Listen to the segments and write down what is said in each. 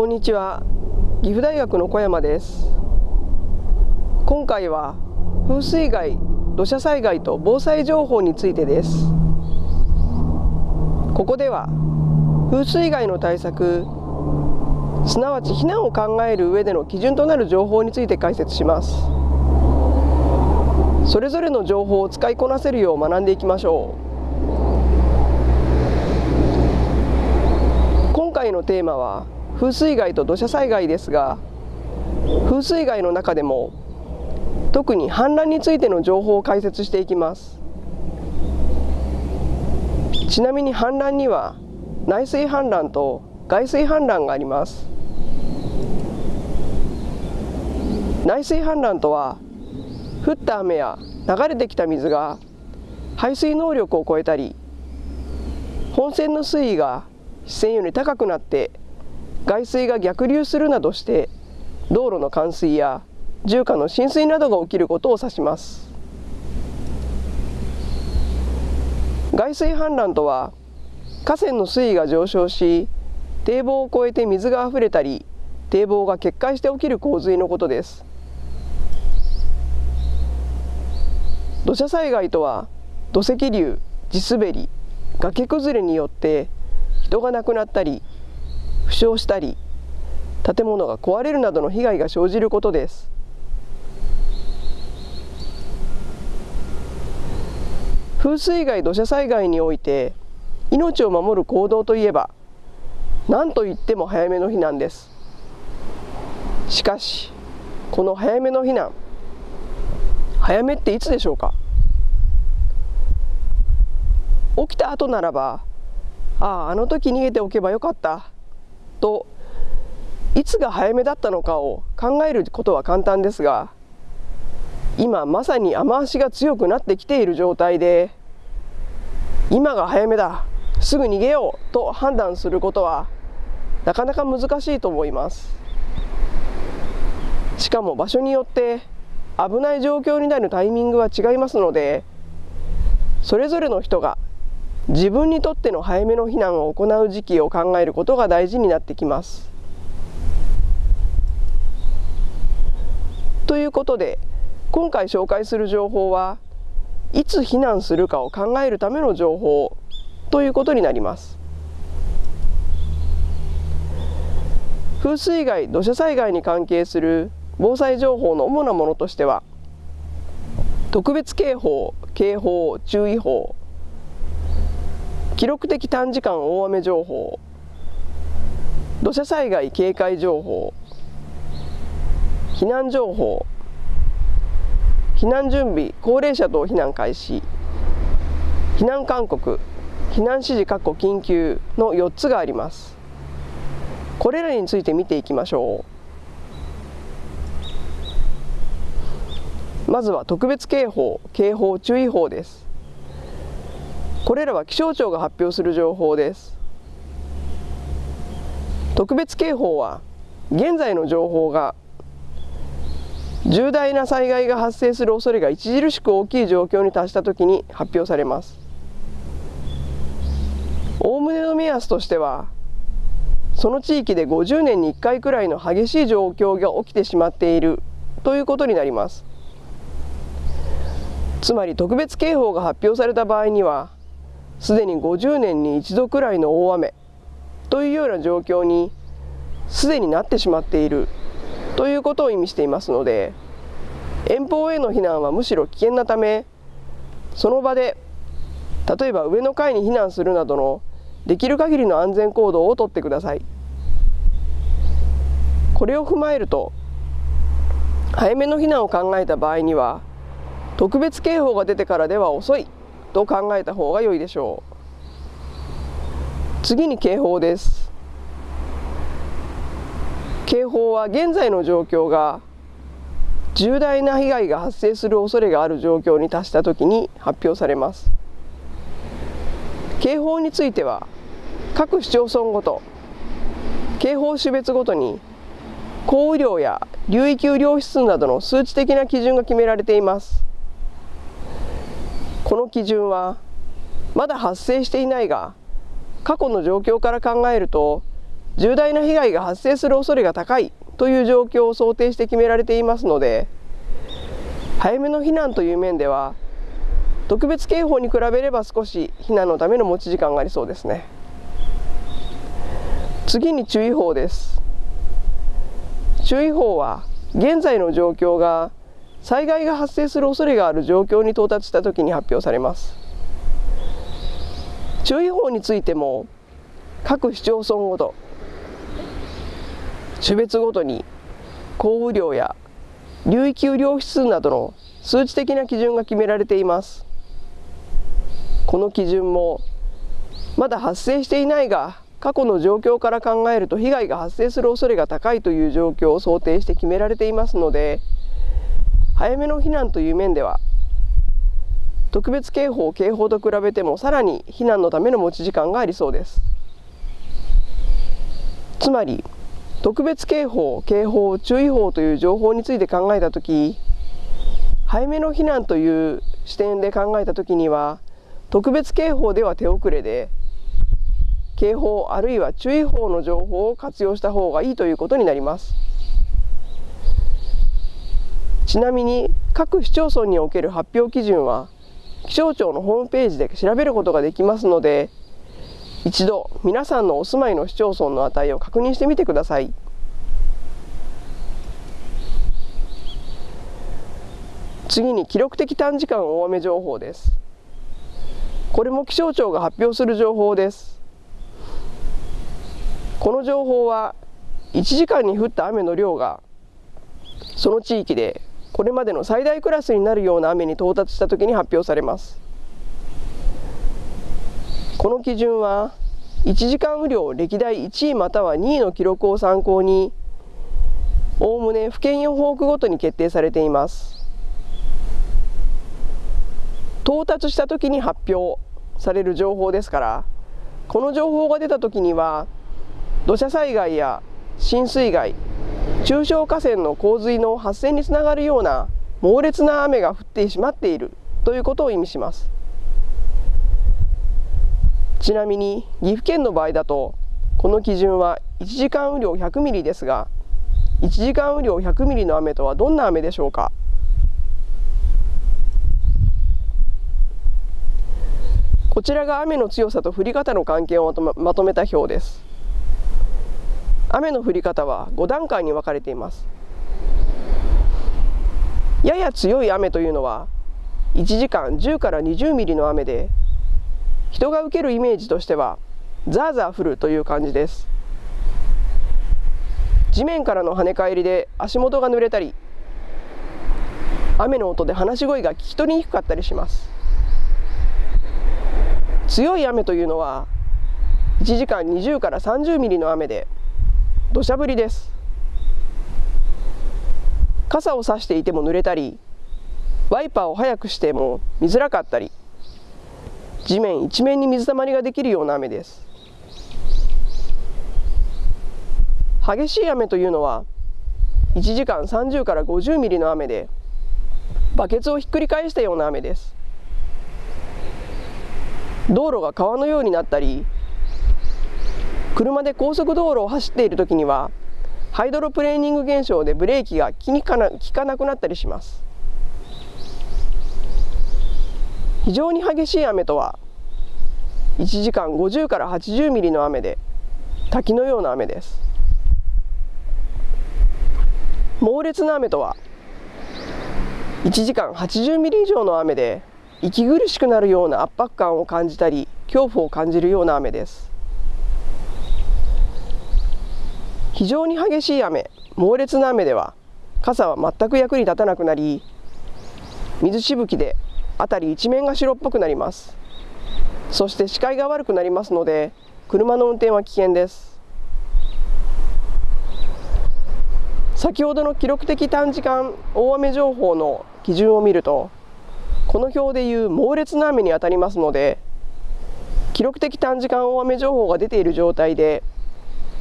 こんにちは。岐阜大学の小山です。今回は風水害土砂災害と防災情報についてです。ここでは風水害の対策すなわち避難を考える上での基準となる情報について解説します。それぞれの情報を使いこなせるよう学んでいきましょう。今回のテーマは風水害と土砂災害ですが風水害の中でも特に氾濫についての情報を解説していきます。ちなみに氾濫には内水氾濫と外水氾濫があります。内水氾濫とは降った雨や流れてきた水が排水能力を超えたり本線の水位が視線より高くなって外水が逆流するなどして道路の冠水や住家の浸水などが起きることを指します。外水氾濫とは河川の水位が上昇し堤防を越えて水があふれたり堤防が決壊して起きる洪水のことです。土砂災害とは土石流地滑り崖崩れによって人が亡くなったり負傷したり建物が壊れるなどの被害が生じることです。風水害土砂災害において命を守る行動といえば何といっても早めの避難です。しかしこの早めの避難早めっていつでしょうか？起きた後ならばあああの時逃げておけばよかった。といつが早めだったのかを考えることは簡単ですが今まさに雨足が強くなってきている状態で今が早めだすぐ逃げようと判断することはなかなか難しいと思います。しかも場所によって危ない状況になるタイミングは違いますのでそれぞれの人が自分にとっての早めの避難を行う時期を考えることが大事になってきます。ということで今回紹介する情報はいつ避難するかを考えるための情報ということになります。風水害土砂災害に関係する防災情報の主なものとしては特別警報警報注意報記録的短時間大雨情報。土砂災害警戒情報。避難情報。避難準備。高齢者等避難開始。避難勧告。避難指示括弧緊急の4つがあります。これらについて見ていきましょう。まずは特別警報。警報注意報です。これらは気象庁が発表する情報です。特別警報は現在の情報が重大な災害が発生する恐れが著しく大きい状況に達したときに発表されます。おおむねの目安としてはその地域で50年に1回くらいの激しい状況が起きてしまっているということになります。つまり特別警報が発表された場合にはすでに50年に一度くらいの大雨というような状況にすでになってしまっているということを意味していますので遠方への避難はむしろ危険なためその場で例えば上の階に避難するなどのできる限りの安全行動をとってください。これを踏まえると早めの避難を考えた場合には特別警報が出てからでは遅い。と考えた方が良いでしょう。次に警報です。警報は現在の状況が重大な被害が発生する恐れがある状況に達したときに発表されます。警報については各市町村ごと警報種別ごとに降雨量や流域雨量指数などの数値的な基準が決められています。基準はまだ発生していないが過去の状況から考えると重大な被害が発生する恐れが高いという状況を想定して決められていますので早めの避難という面では特別警報に比べれば少し避難のための持ち時間がありそうですね。次に注意報です。注意報は現在の状況が災害が発生する恐れがある状況に到達したときに発表されます。注意報についても各市町村ごと種別ごとに降雨量や流域雨量指数などの数値的な基準が決められています。この基準もまだ発生していないが過去の状況から考えると被害が発生する恐れが高いという状況を想定して決められていますので早めの避難という面では特別警報警報と比べてもさらに避難のための持ち時間がありそうです。つまり特別警報警報注意報という情報について考えたとき早めの避難という視点で考えたときには特別警報では手遅れで警報あるいは注意報の情報を活用した方がいいということになります。ちなみに各市町村における発表基準は気象庁のホームページで調べることができますので一度皆さんのお住まいの市町村の値を確認してみてください。次に記録的短時間大雨情報です。これも気象庁が発表する情報です。この情報は1時間に降った雨の量がその地域でこれまでの最大クラスになるような雨に到達したときに発表されます。この基準は1時間雨量歴代1位または2位の記録を参考におおむね府県予報区ごとに決定されています。到達した時に発表される情報ですからこの情報が出た時には土砂災害や浸水害中小河川の洪水の発生につながるような猛烈な雨が降ってしまっているということを意味します。ちなみに岐阜県の場合だとこの基準は1時間雨量100ミリですが1時間雨量100ミリの雨とはどんな雨でしょうか？こちらが雨の強さと降り方の関係をまとめた表です。雨の降り方は5段階に分かれています。やや強い雨というのは1時間10から20ミリの雨で人が受けるイメージとしてはザーザー降るという感じです。地面からの跳ね返りで足元が濡れたり雨の音で話し声が聞き取りにくかったりします。強い雨というのは1時間20から30ミリの雨で土砂降りです。傘を差していても濡れたりワイパーを速くしても見づらかったり地面一面に水たまりができるような雨です。激しい雨というのは1時間30から50ミリの雨でバケツをひっくり返したような雨です。道路が川のようになったり車で高速道路を走っている時にはハイドロプレーニング現象でブレーキが効かな効かなくなったりします。非常に激しい雨とは1時間50から80ミリの雨で滝のような雨です。猛烈な雨とは1時間80ミリ以上の雨で息苦しくなるような圧迫感を感じたり恐怖を感じるような雨です。非常に激しい雨猛烈な雨では傘は全く役に立たなくなり水しぶきで辺り一面が白っぽくなります。そして視界が悪くなりますので車の運転は危険です。先ほどの記録的短時間大雨情報の基準を見るとこの表でいう猛烈な雨にあたりますので記録的短時間大雨情報が出ている状態で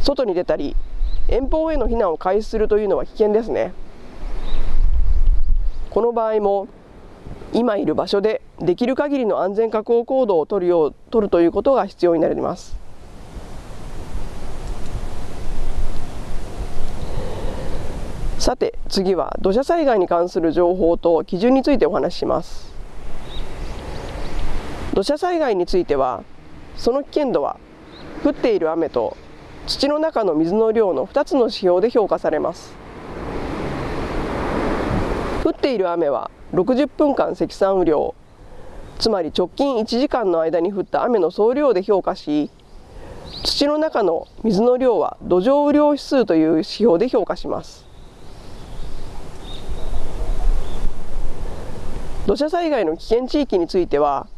外に出たり遠方への避難を開始するというのは危険ですね。この場合も今いる場所でできる限りの安全確保行動を取るよう取るということが必要になります。さて次は土砂災害に関する情報と基準についてお話しします。土砂災害についてはその危険度は降っている雨と土の中の水の量の2つの指標で評価されます。降っている雨は60分間積算雨量。つまり直近1時間の間に降った雨の総量で評価し土の中の水の量は土壌雨量指数という指標で評価します。土砂災害の危険地域については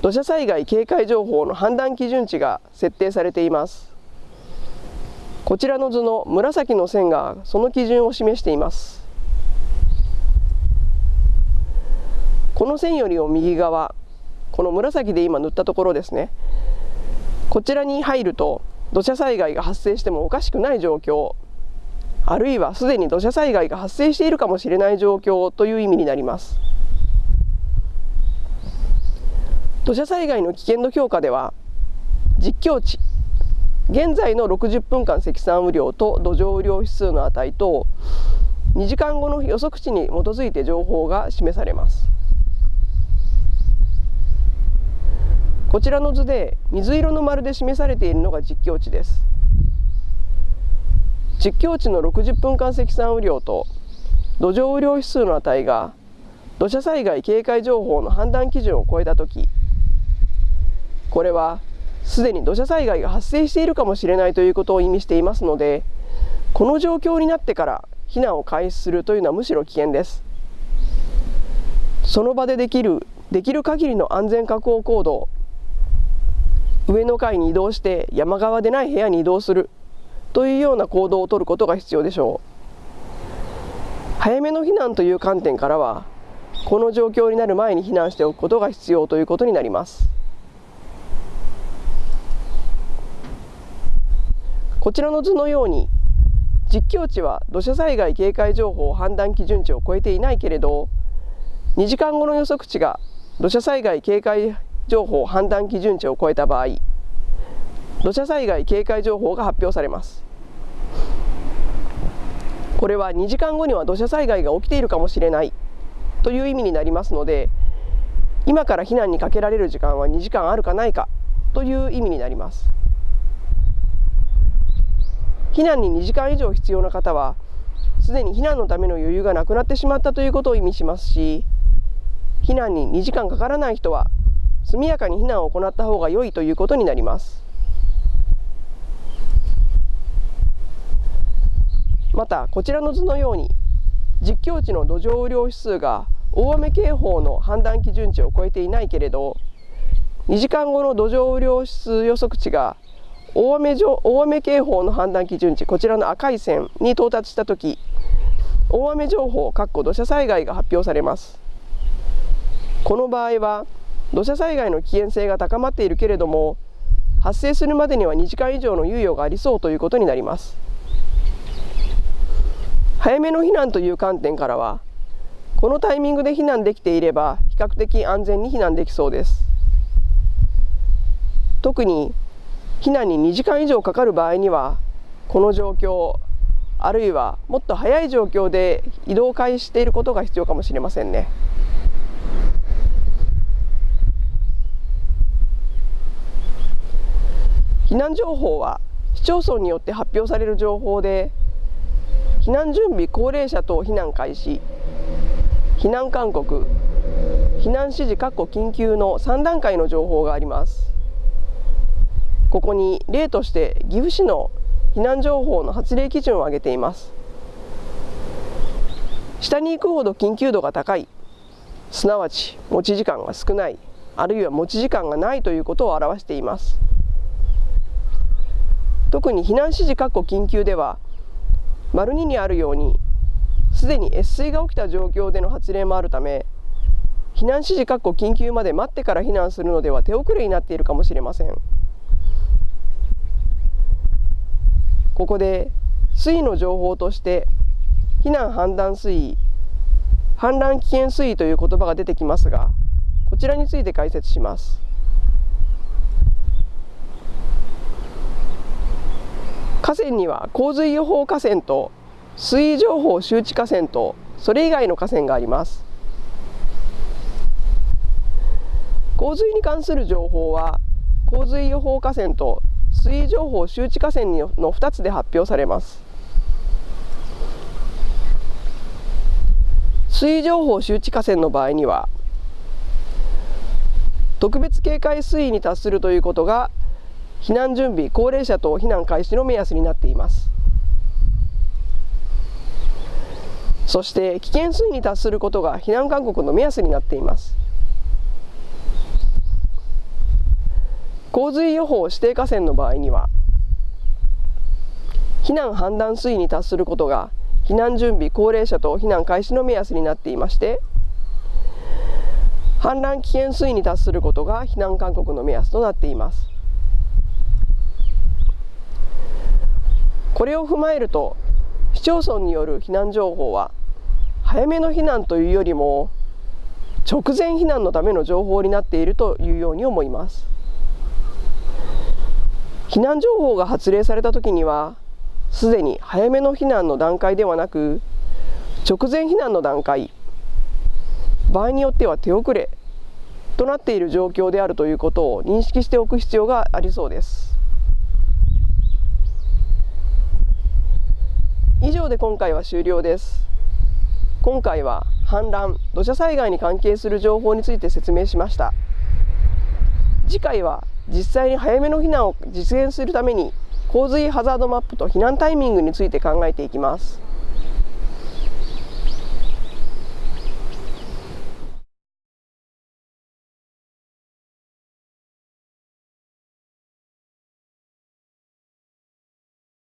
土砂災害警戒情報の判断基準値が設定されています。こちらの図の紫の線がその基準を示しています。この線よりも右側この紫で今塗ったところですね。こちらに入ると土砂災害が発生してもおかしくない状況あるいはすでに土砂災害が発生しているかもしれない状況という意味になります。土砂災害の危険度評価では実況値現在の60分間積算雨量と土壌雨量指数の値と2時間後の予測値に基づいて情報が示されます。こちらの図で水色の丸で示されているのが実況値です。実況値の60分間積算雨量と土壌雨量指数の値が土砂災害警戒情報の判断基準を超えたときこれはすでに土砂災害が発生しているかもしれないということを意味していますのでこの状況になってから避難を開始するというのはむしろ危険です。その場でできるできる限りの安全確保行動上の階に移動して山側でない部屋に移動するというような行動をとることが必要でしょう。早めの避難という観点からはこの状況になる前に避難しておくことが必要ということになります。こちらの図のように実況値は土砂災害警戒情報判断基準値を超えていないけれど2時間後の予測値が土砂災害警戒情報判断基準値を超えた場合土砂災害警戒情報が発表されます。これは2時間後には土砂災害が起きているかもしれないという意味になりますので今から避難にかけられる時間は2時間あるかないかという意味になります。避難に2時間以上必要な方はすでに避難のための余裕がなくなってしまったということを意味しますし避難に2時間かからない人は速やかに避難を行った方が良いということになります。またこちらの図のように実況値の土壌雨量指数が大雨警報の判断基準値を超えていないけれど2時間後の土壌雨量指数予測値が大雨上大雨警報の判断基準値こちらの赤い線に到達した時大雨情報土砂災害が発表されます。この場合は土砂災害の危険性が高まっているけれども発生するまでには2時間以上の猶予がありそうということになります。早めの避難という観点からはこのタイミングで避難できていれば比較的安全に避難できそうです。特に避難に2時間以上かかる場合にはこの状況あるいはもっと早い状況で移動開始していることが必要かもしれませんね。避難情報は市町村によって発表される情報で避難準備高齢者等避難開始避難勧告避難指示緊急の3段階の情報がありますここに例として岐阜市の避難情報の発令基準を挙げています。下に行くほど緊急度が高い。すなわち持ち時間が少ない。あるいは持ち時間がないということを表しています。特に避難指示緊急では丸2にあるようにすでに越水が起きた状況での発令もあるため避難指示緊急まで待ってから避難するのでは手遅れになっているかもしれません。ここで水位の情報として避難判断水位氾濫危険水位という言葉が出てきますがこちらについて解説します。河川には洪水予報河川と水位情報周知河川とそれ以外の河川があります。洪水に関する情報は洪水予報河川と水位情報周知河川の2つで発表されます。水位情報周知河川の場合には特別警戒水位に達するということが避難準備高齢者等避難開始の目安になっています。そして危険水位に達することが避難勧告の目安になっています。洪水予報指定河川の場合には避難判断水位に達することが避難準備高齢者と避難開始の目安になっていまして氾濫危険水位に達することが避難勧告の目安となっています。これを踏まえると市町村による避難情報は早めの避難というよりも直前避難のための情報になっているというように思います。避難情報が発令された時にはすでに早めの避難の段階ではなく直前避難の段階場合によっては手遅れとなっている状況であるということを認識しておく必要がありそうです。以上で今回は終了です。今回は氾濫土砂災害に関係する情報について説明しました。次回は実際に早めの避難を実現するために洪水ハザードマップと避難タイミングについて考えていきます。